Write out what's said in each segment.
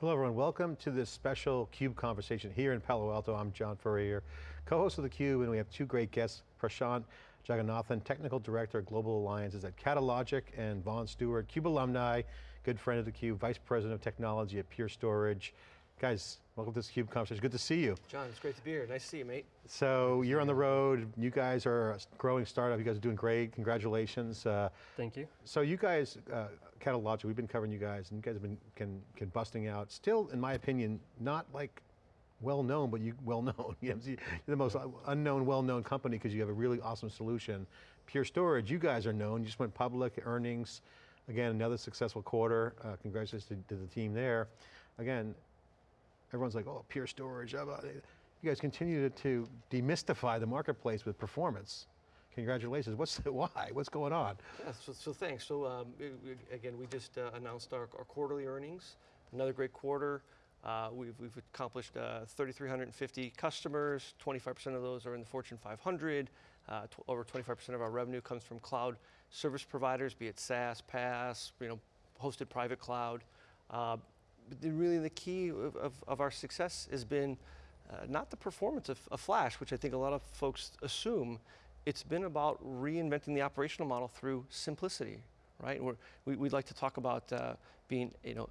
Hello everyone, welcome to this special CUBE conversation here in Palo Alto. I'm John Furrier, co-host of theCUBE, and we have two great guests, Prashant Jagannathan, Technical Director of Global Alliances at Catalogic, and Vaughn Stewart, CUBE alumni, good friend of theCUBE, Vice President of Technology at Pure Storage. Guys, welcome to this CUBE conversation, good to see you. John, it's great to be here, nice to see you, mate. So you're on the road, you guys are a growing startup, you guys are doing great, congratulations. Uh, Thank you. So you guys, uh, Catalogic, we've been covering you guys, and you guys have been can, can busting out, still, in my opinion, not like well known, but you well known. You're the most unknown, well known company because you have a really awesome solution. Pure Storage, you guys are known, you just went public, earnings, again, another successful quarter. Uh, congratulations to, to the team there. Again, everyone's like, oh, pure storage. You guys continue to, demystify the marketplace with performance. Congratulations, what's the, why? What's going on? Yeah, so, so thanks. So um, again, we just uh, announced our, our, quarterly earnings. Another great quarter. Uh, we've, we've accomplished uh, 3,350 customers, 25% of those are in the Fortune 500. Uh, over 25% of our revenue comes from cloud service providers, be it SaaS, PaaS, you know, hosted private cloud. Really the key of, of, of, our success has been uh, not the performance of, of, Flash, which I think a lot of folks assume, it's been about reinventing the operational model through simplicity, right? We're, we, would like to talk about uh, being you know,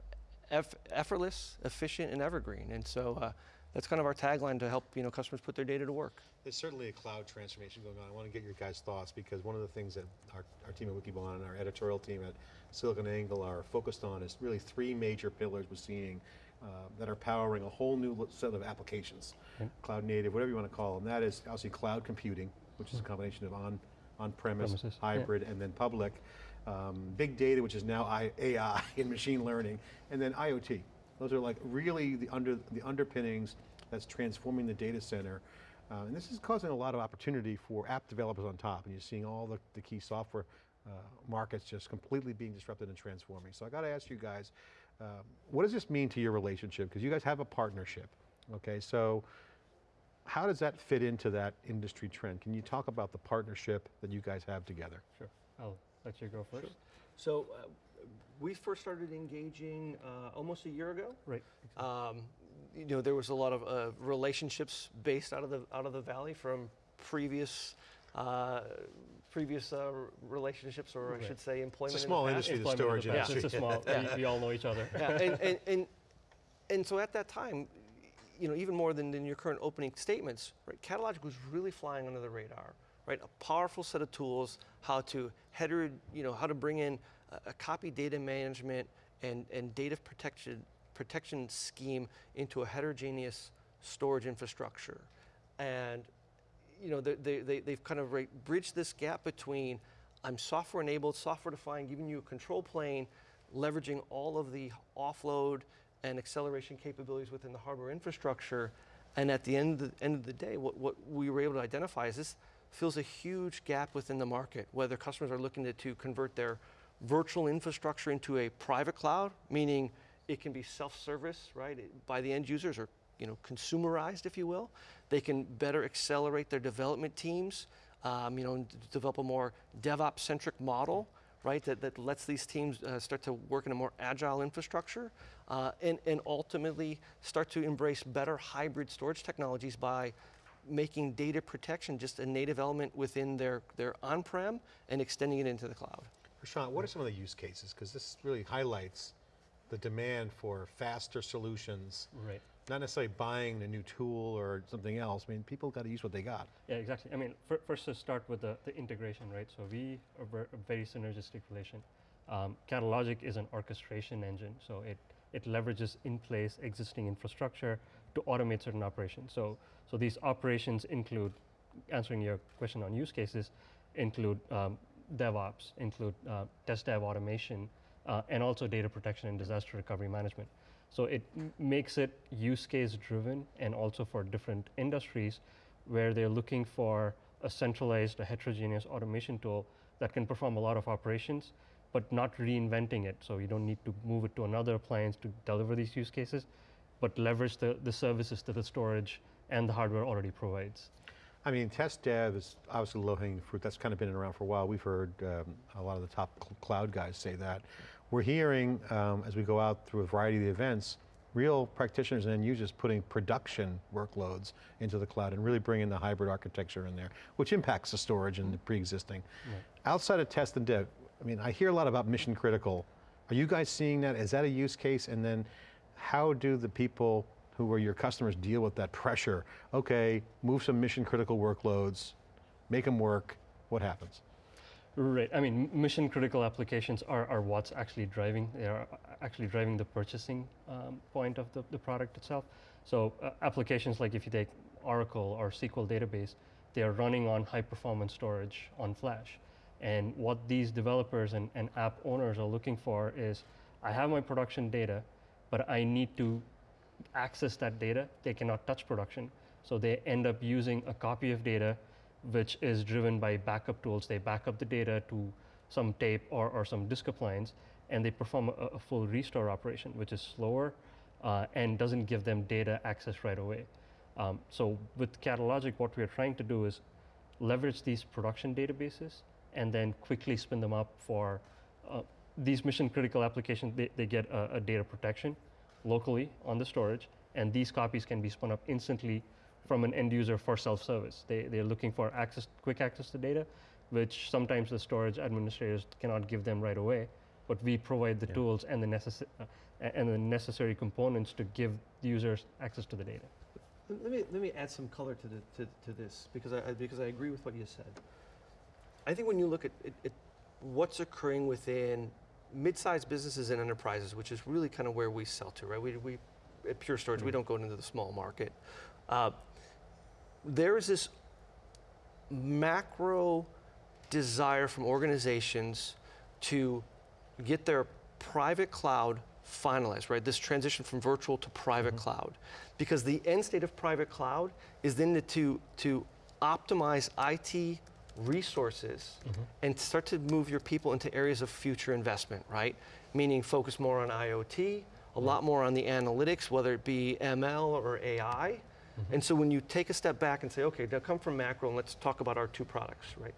eff effortless, efficient, and evergreen. And so uh, that's kind of our tagline to help you know, customers put their data to work. There's certainly a cloud transformation going on. I want to get your guys' thoughts because one of the things that our, our team at Wikibon and our editorial team at SiliconANGLE are focused on is really three major pillars we're seeing uh, that are powering a whole new set of applications. Okay. Cloud native, whatever you want to call them. That is obviously cloud computing, which is a combination of on, on-premise, Premises, hybrid, yeah. and then public. Um, big data, which is now AI and machine learning, and then IoT. Those are like really the, under, the underpinnings that's transforming the data center. Uh, and this is causing a lot of opportunity for app developers on top, and you're seeing all the, the key software uh, markets just completely being disrupted and transforming. So I got to ask you guys, uh, what does this mean to your relationship? Because you guys have a partnership, okay? So how does that fit into that industry trend? Can you talk about the partnership that you guys have together? Sure, I'll let you go first. Sure. So uh, we first started engaging uh, almost a year ago. Right. Exactly. Um, you know, there was a lot of uh, relationships based out of the out of the valley from previous uh, previous uh, relationships, or right. I should say, employment. It's a small in industry, the storage in industry. Yeah, it's a small. yeah. we, we, all know each other. Yeah, and, and, and, and so at that time, you know, even more than in your current opening statements, right? Catalogic was really flying under the radar right? A powerful set of tools, how to header, you know, how to bring in a, a copy data management and, and data protection, protection scheme into a heterogeneous storage infrastructure. And you know, they, they, they've kind of bridged this gap between I'm software enabled, software defined, giving you a control plane, leveraging all of the offload and acceleration capabilities within the hardware infrastructure. And at the end of the, end of the day, what, what we were able to identify is this fills a huge gap within the market, whether customers are looking to, to convert their virtual infrastructure into a private cloud, meaning it can be self-service, right, by the end users or you know, consumerized, if you will. They can better accelerate their development teams, um, you know, develop a more DevOps-centric model, right, that, that lets these teams uh, start to work in a more agile infrastructure, uh, and, and ultimately start to embrace better hybrid storage technologies by making data protection just a native element within their, their on-prem and extending it into the cloud. Prashant, what are some of the use cases? Because this really highlights the demand for faster solutions. Right. Not necessarily buying a new tool or something else. I mean, people got to use what they got. Yeah, exactly. I mean, first to start with the, the integration, right? So we are a very synergistic relation. Um, Catalogic is an orchestration engine, so it, it leverages in place existing infrastructure to automate certain operations. So, so these operations include, answering your question on use cases, include um, DevOps, include uh, test dev automation, uh, and also data protection and disaster recovery management. So it makes it use case driven and also for different industries where they're looking for a centralized, a heterogeneous automation tool that can perform a lot of operations, but not reinventing it. So you don't need to move it to another appliance to deliver these use cases but leverage the, the services that the storage and the hardware already provides. I mean, test dev is obviously low-hanging fruit. That's kind of been around for a while. We've heard um, a lot of the top cl cloud guys say that. We're hearing, um, as we go out through a variety of the events, real practitioners and end users putting production workloads into the cloud and really bringing the hybrid architecture in there, which impacts the storage and the pre-existing. Outside of test and dev, I mean, I hear a lot about mission critical. Are you guys seeing that? Is that a use case? And then how do the people who are your customers deal with that pressure? Okay, move some mission critical workloads, make them work, what happens? Right. I mean, mission critical applications are, are what's actually driving. They are actually driving the purchasing um, point of the, the product itself. So uh, applications like if you take Oracle or SQL database, they are running on high performance storage on Flash. And what these developers and, and app owners are looking for is, I have my production data, but I need to access that data. They cannot touch production. So they end up using a copy of data which is driven by backup tools. They back up the data to some tape or, or some disk appliance, and they perform a, a full restore operation, which is slower uh, and doesn't give them data access right away. Um, so with Catalogic, what we're trying to do is leverage these production databases and then quickly spin them up for uh, these mission critical applications. They, they get a, a data protection locally on the storage, and these copies can be spun up instantly from an end user for self-service. They, they're looking for access, quick access to data, which sometimes the storage administrators cannot give them right away, but we provide the Yeah. tools and the, necessi- uh, and the necessary components to give users access to the data. Let let me, let me add some color to, the, to, to this, because I, I- because I agree with what you said. I think when you look at, at, at what's occurring within mid-sized businesses and enterprises, which is really kind of where we sell to, right? We, we, at Pure Storage, we Mm. don't go into the small market. Uh, there is this macro desire from organizations to get their private cloud finalized, right? This transition from virtual to private mm-hmm. cloud. Because the end state of private cloud is then to, to optimize IT resources mm-hmm. and start to move your people into areas of future investment, right? Meaning focus more on IoT, a mm-hmm. lot more on the analytics, whether it be ML or AI. And so when you take a step back and say, okay, now come from macro and let's talk about our two products, right?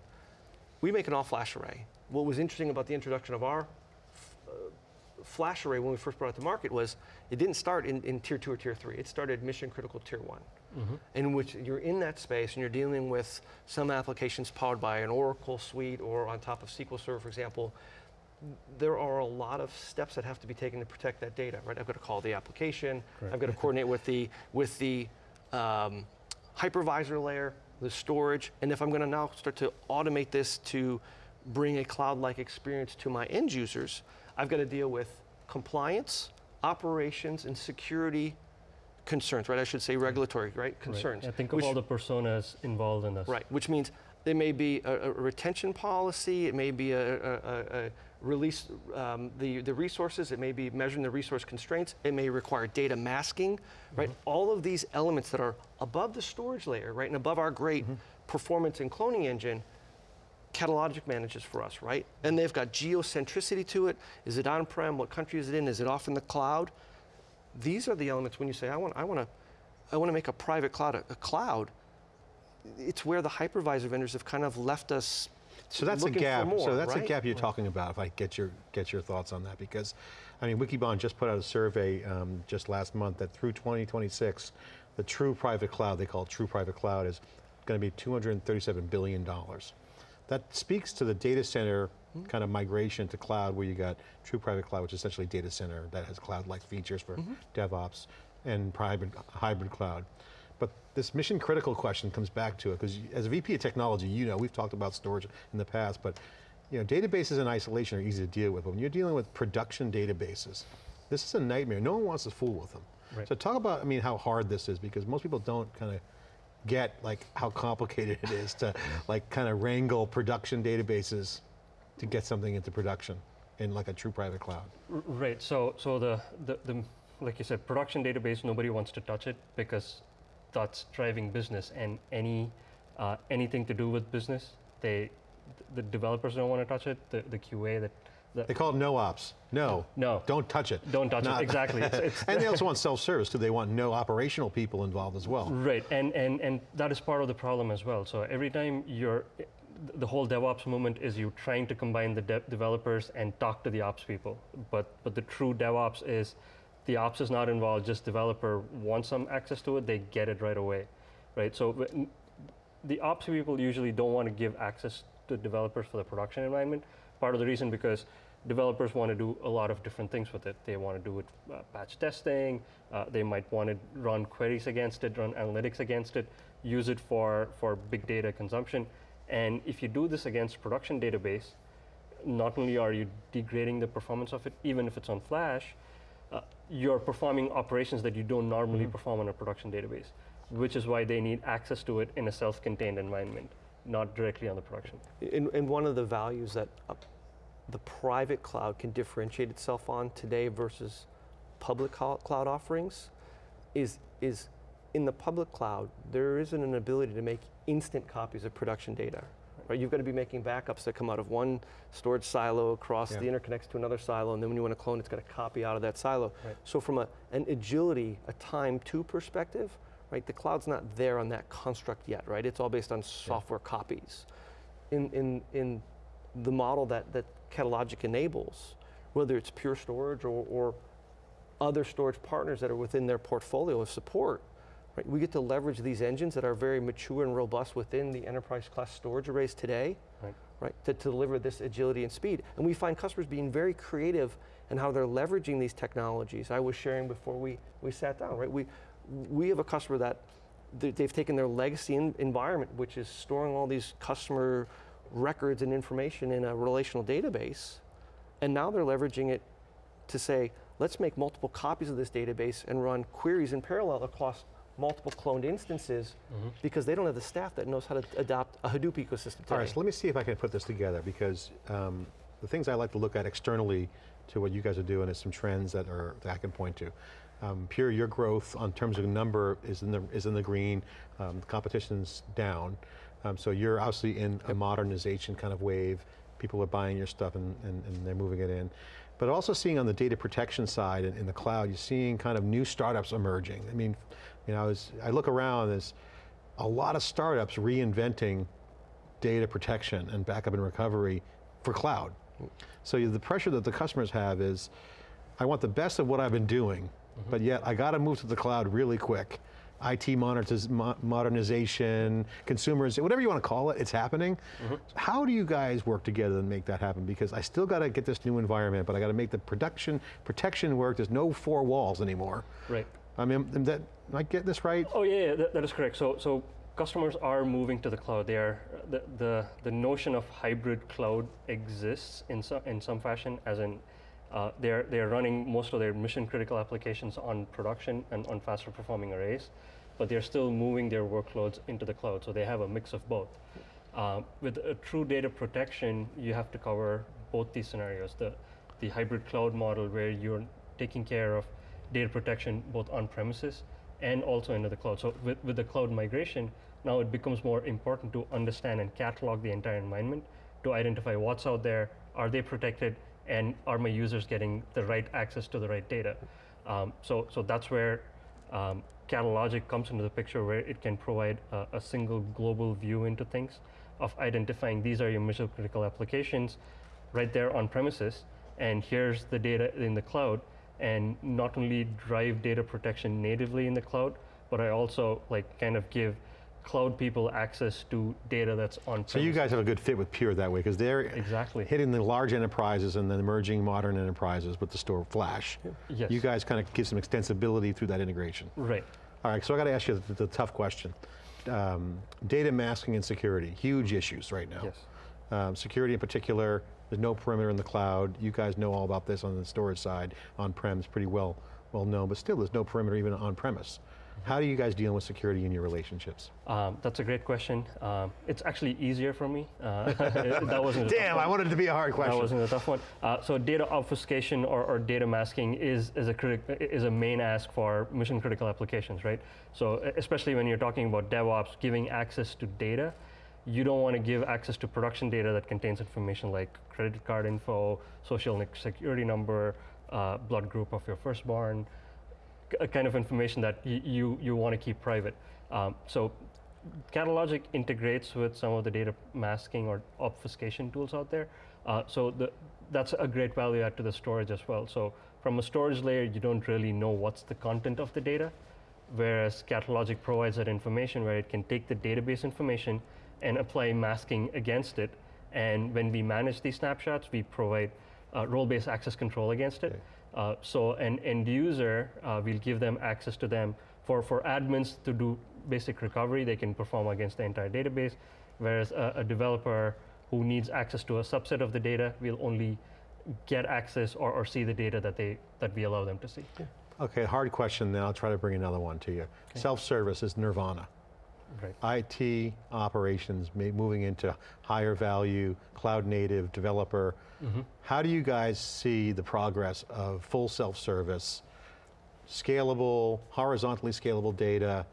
We make an all flash array. What was interesting about the introduction of our uh, flash array when we first brought it to market was it didn't start in, in tier two or tier three. It started mission critical tier one, in which you're in that space and you're dealing with some applications powered by an Oracle suite or on top of SQL Server, for example. There are a lot of steps that have to be taken to protect that data, right? I've got to call the application. I've got to coordinate with the with the um, hypervisor layer, the storage, and if I'm going to now start to automate this to bring a cloud-like experience to my end users, I've got to deal with compliance, operations, and security concerns, right? I should say regulatory, right? Concerns. Right. Yeah, think of which- all the personas involved in this. Right, which means there may be a, a retention policy, it may be a, a, release um, the, the resources, it may be measuring the resource constraints, it may require data masking, right? All of these elements that are above the storage layer, right, and above our great performance and cloning engine, Catalogic manages for us, right? And they've got geocentricity to it. Is it on-prem? What country is it in? Is it off in the cloud? These are the elements when you say, I want, I want to, I want to make a private cloud a, a cloud. It's where the hypervisor vendors have kind of left us. So that's a gap. more, so that's right? a gap you're talking about. If I get your get your thoughts on that, because I mean, Wikibon just put out a survey um, just last month that through 2026, the true private cloud, they call it true private cloud, is going to be 237 billion dollars. That speaks to the data center Hmm. kind of migration to cloud, where you got true private cloud, which is essentially data center that has cloud-like features for Mm-hmm. DevOps, and hybrid hybrid cloud. This mission critical question comes back to it, because as a VP of technology, you know, we've talked about storage in the past, but you know, databases in isolation are easy to deal with, but when you're dealing with production databases, this is a nightmare. No one wants to fool with them. Right. So talk about, I mean, how hard this is, because most people don't kind of get like how complicated it is to like kind of wrangle production databases to get something into production in like a true private cloud. Right. So, so the, the, the, like you said, production database, nobody wants to touch it because that's driving business and any, uh, anything to do with business, they, the developers don't want to touch it, the, the QA, that, They call it no ops. No, no, don't touch it. don't touch Not- it, exactly. It's, it's, And they also want self-service too. They want no operational people involved as well. Right, and, and, and that is part of the problem as well. So every time you're, the whole DevOps movement is you trying to combine the dev developers and talk to the ops people. But, but the true DevOps is the ops is not involved, just developer wants some access to it, they get it right away, right? So the ops people usually don't want to give access to developers for the production environment. Part of the reason because developers want to do a lot of different things with it. They want to do it uh, testing. Uh, they might want to run queries against it, run analytics against it, use it for for big data consumption. And if you do this against production database, not only are you degrading the performance of it, even if it's on Flash, uh, you're performing operations that you don't normally perform on a production database, which is why they need access to it in a self-contained environment, not directly on the production. And, and one of the values that uh, the private cloud can differentiate itself on today versus public cloud offerings is, is in the public cloud, there isn't an ability to make instant copies of production data. Right? You've got to be making backups that come out of one storage silo across Yeah. the interconnects to another silo, and then when you want to clone, it's got to copy out of that silo. Right. So from a, an agility, a time to perspective, right, the cloud's not there on that construct yet, right? It's all based on software copies. In, in, in the model that, that Catalogic enables, whether it's Pure Storage or, or other storage partners that are within their portfolio of support, right? We get to leverage these engines that are very mature and robust within the enterprise class storage arrays today, Right. right? To, to deliver this agility and speed. And we find customers being very creative in how they're leveraging these technologies. I was sharing before we, we sat down, right? We, we have a customer that they- they've taken their legacy en- environment, which is storing all these customer records and information in a relational database, and now they're leveraging it to say, let's make multiple copies of this database and run queries in parallel across multiple cloned instances because they don't have the staff that knows how to adopt a Hadoop ecosystem today. All right, so let me see if I can put this together because um, the things I like to look at externally to what you guys are doing is some trends that are that I can point to. Um, Pure, your growth on terms of number is in the is in the green. Um, the competition's down, um, so you're obviously in a modernization kind of wave. People are buying your stuff and, and, and they're moving it in. But also seeing on the data protection side in, in the cloud, you're seeing kind of new startups emerging. I mean, you know, as I look around, there's a lot of startups reinventing data protection and backup and recovery for cloud. So the pressure that the customers have is, I want the best of what I've been doing, mm-hmm. but yet I got to move to the cloud really quick. IT modernization, consumers, whatever you want to call it, it's happening. Mm-hmm. How do you guys work together to make that happen? Because I still got to get this new environment, but I got to make the production, protection work. There's no four walls anymore. Right. I mean, am I get this right? Oh yeah, yeah that, that is correct. So so customers are moving to the cloud. They are the the, the notion of hybrid cloud exists in some in some fashion, as in. Uh, they're, they're running most of their mission critical applications on production and on faster performing arrays, but they're still moving their workloads into the cloud, so they have a mix of both. Uh, with a true data protection, you have to cover both these scenarios. The, the hybrid cloud model where you're taking care of data protection both on premises and also into the cloud. So with, with the cloud migration, now it becomes more important to understand and catalog the entire environment to identify what's out there, are they protected, and are my users getting the right access to the right data? Um, so, so that's where um, Catalogic comes into the picture where it can provide a, a single global view into things of identifying these are your mission critical applications right there on premises and here's the data in the cloud and not only drive data protection natively in the cloud but I also like kind of give cloud people access to data that's on So you guys have a good fit with Pure that way because they're Exactly. hitting the large enterprises and the emerging modern enterprises with the store flash. Yes. You guys kind of give some extensibility through that integration. right All right, so I got to ask you the, the tough question. Um, data masking and security, huge issues right now. yes Um, security in particular, there's no perimeter in the cloud. You guys know all about this on the storage side. On-prem is pretty well, well known, but still there's no perimeter even on-premise. How do you guys deal with security in your relationships? um, that's a great question um, it's actually easier for me uh, that wasn't Damn. I wanted it to be a hard question. That wasn't a tough one. Uh, so data obfuscation or, or data masking is, is, a critic, is a main ask for mission critical applications, right? So especially when you're talking about DevOps, giving access to data, you don't want to give access to production data that contains information like credit card info, social security number, uh, blood group of your firstborn, a kind of information that you, you want to keep private. Um, so Catalogic integrates with some of the data masking or obfuscation tools out there. Uh, so the, that's a great value add to the storage as well. So from a storage layer, you don't really know what's the content of the data, whereas Catalogic provides that information where it can take the database information and apply masking against it. And when we manage these snapshots, we provide uh, role-based access control against it. Okay. Uh, so an end user, uh, we'll give them access to them. For, for admins to do basic recovery, they can perform against the entire database, whereas a, a developer who needs access to a subset of the data will only get access or, or see the data that, they, that we allow them to see. Okay, hard question, then I'll try to bring another one to you. Self-service is nirvana. Right. IT operations moving into higher value, cloud native, developer. How do you guys see the progress of full self-service, scalable, horizontally scalable data?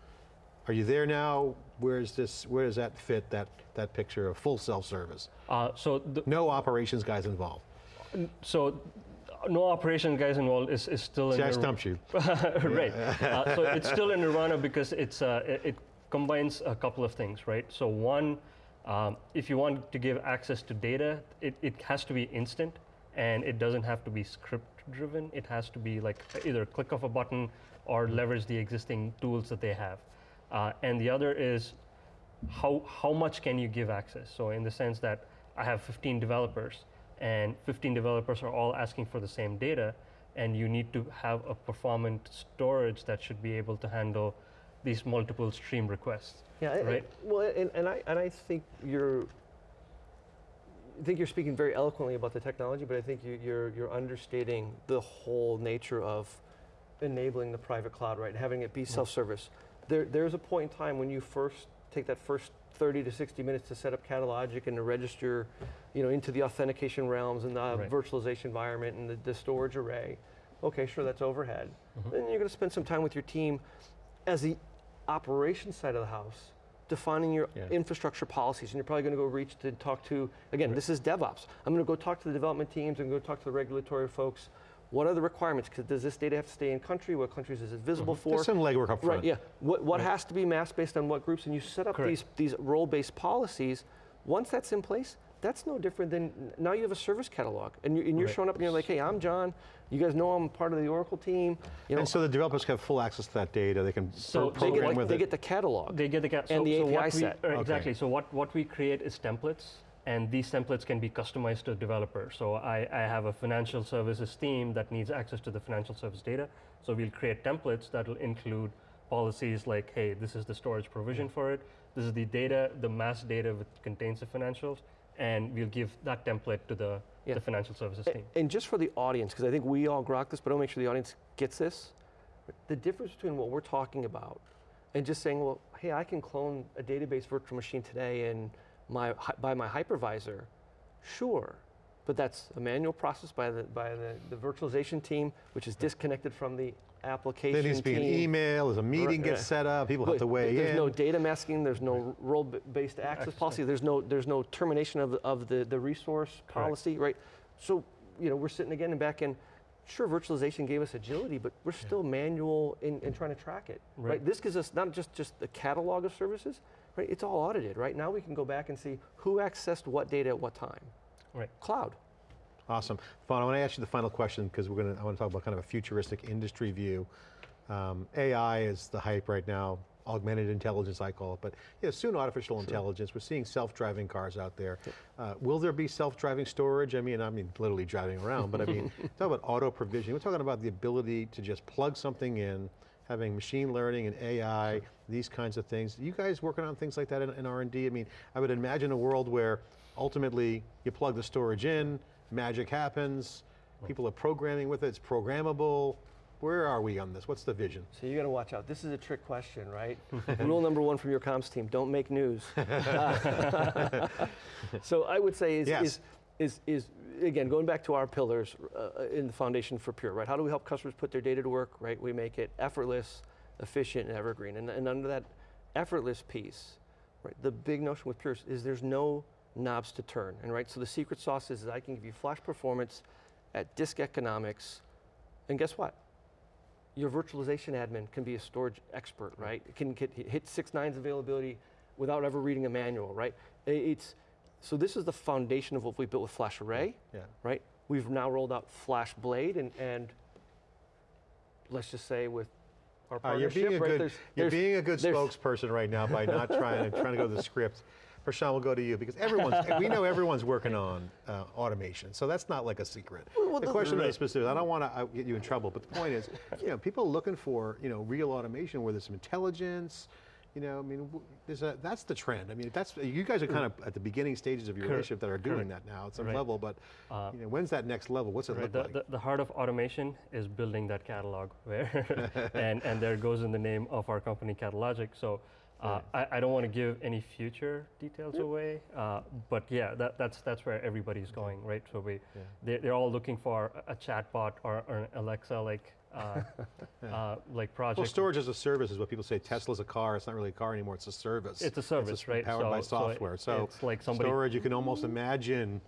Are you there now? Where's this, where does that fit, that, that picture of full self-service? Uh, so No operations guys involved. so no operation guys involved is, is still See, in I the stumped you. right. Uh, so it's still in Nirvana because it's uh, it combines a couple of things, right? So one, um, if you want to give access to data, it, it has to be instant, and it doesn't have to be script driven. It has to be like either click of a button or leverage the existing tools that they have. Uh, and the other is how, how much can you give access? So in the sense that I have 15 developers and 15 developers are all asking for the same data and you need to have a performant storage that should be able to handle these multiple stream requests. Yeah, Right. well, and, and I and I think you're. I think you're speaking very eloquently about the technology, but I think you, you're you're understating the whole nature of enabling the private cloud, right? Having it be mm. self-service. There, there's a point in time when you first take that first 30 to 60 minutes to set up Catalogic and to register, you know, into the authentication realms and the Right. virtualization environment and the, the storage array. Okay, sure, that's overhead. Mm-hmm. Then you're going to spend some time with your team as the operations side of the house, defining your Yeah. infrastructure policies, and you're probably going to go reach to talk to, again, this is DevOps. I'm going to go talk to the development teams and go talk to the regulatory folks. What are the requirements? does this data have to stay in country? What countries is it visible mm-hmm. for? There's some legwork up front. Right, yeah. What, what Right. has to be masked based on what groups? And you set up Correct. these, these role-based policies. Once that's in place, that's no different than now you have a service catalog. And, you, and you're Right. showing up and you're like, hey, I'm John. You guys know I'm part of the Oracle team. You know, And so the developers have full access to that data. They can So pro- they they, get, like, with they it. get the catalog. They get the ca- And the so API what we, set. uh, Okay. Exactly. So what, what we create is templates, and these templates can be customized to a developer. So I, I have a financial services team that needs access to the financial service data. So we'll create templates that will include policies like, hey, this is the storage provision for it. This is the data, the mass data that contains the financials, and we'll give that template to the, Yeah. the financial services team. And just for the audience, because I think we all grok this, but I'll make sure the audience gets this. The difference between what we're talking about and just saying, well, hey, I can clone a database virtual machine today and my, by my hypervisor, sure. But that's a manual process by the, by the, the virtualization team, which is disconnected from the application There needs to be an team. email, there's a meeting yeah. gets set up, people have to weigh There's in. no data masking, there's no role-based access Access. policy, there's no, there's no termination of, the- of the, the resource policy, right? So, you know, we're sitting again and back in, sure, virtualization gave us agility, but we're still manual in, in trying to track it, right? Right. This gives us not just, just the catalog of services, right? It's all audited, right? Now we can go back and see who accessed what data at what time. Right. Cloud. Awesome. Vaughn, I want to ask you the final question because we're going to, I want to talk about kind of a futuristic industry view. Um, AI is the hype right now, augmented intelligence I call it, but you know, soon artificial intelligence. We're seeing self-driving cars out there. Uh, will there be self-driving storage? I mean, I mean literally driving around, but I mean, talk about auto provisioning. We're talking about the ability to just plug something in, having machine learning and AI, these kinds of things. you guys working on things like that in, in R&D? I mean, I would imagine a world where ultimately you plug the storage in, magic happens, people are programming with it, it's programmable. Where are we on this? What's the vision? So you got to watch out. This is a trick question, right? Rule number one from your comms team: don't make news. so I would say is, Yes. is is is again going back to our pillars uh, in the foundation for Pure, right? How do we help customers put their data to work? Right? We make it effortless, efficient, and evergreen. And, and under that effortless piece, right? The big notion with Pure is there's no knobs to turn, and right. So the secret sauce is that I can give you flash performance at disk economics, and guess what? your virtualization admin can be a storage expert, mm-hmm. right? It can get, hit six nines availability without ever reading a manual, right? It's, so this is the foundation of what we built with Flash mm-hmm. Array, Yeah. right? We've now rolled out FlashBlade and, and let's just say with our All right, you're being a right? good, there's- you're there's- being a good spokesperson right now by not trying to, trying to go to the script. Prashant, we'll go to you because everyone's, we know everyone's working on uh, automation, so that's not like a secret. Well, The the- question is specific, I don't want to get you in trouble, but the point is, you know, people are looking for, you know, real automation where there's some intelligence, you know, I mean, there's a, that's the trend. I mean, that's, you guys are kind of at the beginning stages of your Cor- relationship that are doing correct. that now at some Right. level, but, Uh, you know, when's that next level? What's it Right, look the, like? the, the heart of automation is building that catalog where, and, and there goes in the name of our company, Catalogic. So uh, I, I don't want to give any future details away, uh, but yeah, that, that's, that's where everybody's going, right? So we, Yeah. they, they're all looking for a a chatbot or, or an Alexa-like uh, uh, like project. Well, storage as a service is what people say. Tesla's a car. It's not really a car anymore. It's a service. It's a service, right? Powered by So- so it- software. So, it's like somebody- storage. You can almost imagine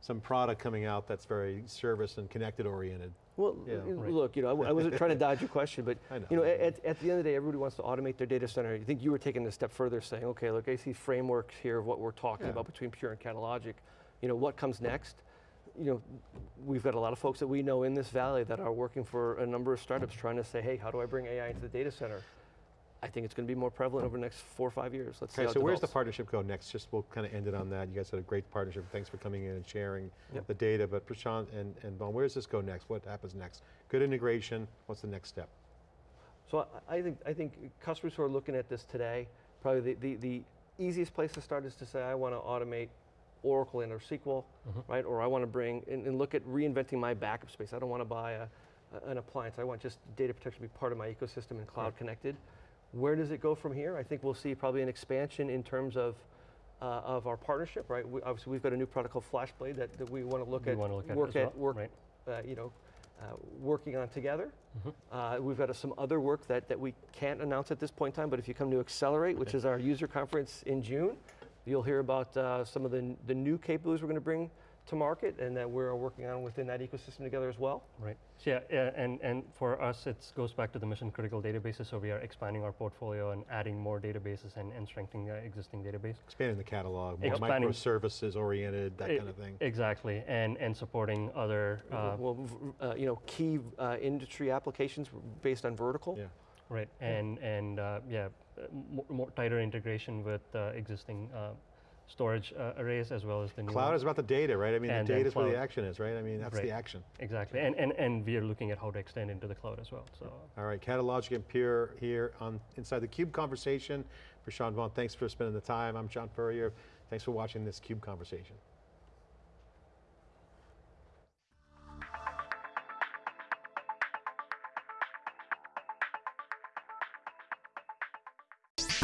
some product coming out that's very service and connected oriented. Well, Yeah. Right. look, you know, I I, wasn't trying to dodge your question, but know. you know, at, at the end of the day, everybody wants to automate their data center. You think you were taking it a step further, saying, okay, look, I see frameworks here of what we're talking Yeah. about between Pure and Catalogic. You know, what comes next? You know, we've got a lot of folks that we know in this valley that are working for a number of startups trying to say, hey, how do I bring AI into the data center? I think it's going to be more prevalent over the next four or five years. Let's see Okay, so where's the partnership go next? Just we'll kind of end it on that. You guys had a great partnership. Thanks for coming in and sharing Yep. the data. But Prashant and, and Vaughn, where does this go next? What happens next? Good integration. What's the next step? So I, I think I think customers who are looking at this today, probably the, the, the easiest place to start is to say I want to automate Oracle and or SQL, Mhm. right? Or I want to bring and, and look at reinventing my backup space. I don't want to buy a, a- an appliance. I want just data protection to be part of my ecosystem and cloud connected. Where does it go from here? I think we'll see probably an expansion in terms of uh, of our partnership, right? We, obviously, we've got a new product called FlashBlade that, that we want to look we at, want to look at work at, well, work, right? uh, you know, uh, working on together. Mhm. Uh, we've got some other work that, that we can't announce at this point in time, but if you come to Accelerate, which is our user conference in June, you'll hear about uh, some of the, the new capabilities we're going to bring to market and that we're working on within that ecosystem together as well. Right. So yeah, yeah, and, and for us, it goes back to the mission critical databases. So we are expanding our portfolio and adding more databases and, and strengthening the existing database. Expanding the catalog, more Expanding- microservices oriented, that E- kind of thing. Exactly, and and supporting other uh, well, uh, you know, key uh, industry applications based on vertical. Yeah. right and and uh, yeah, uh, more, more tighter integration with uh, existing uh, storage uh, arrays as well as the new Cloud is about the data, right? I mean, And the data is where the action is, right? I mean, that's the action. exactly, and, and and we are looking at how to extend into the cloud as well. So. All right, Catalogic and Pure here on Inside the Cube Conversation. Prashant Vaughn, thanks for spending the time. I'm John Furrier. Thanks for watching this Cube Conversation.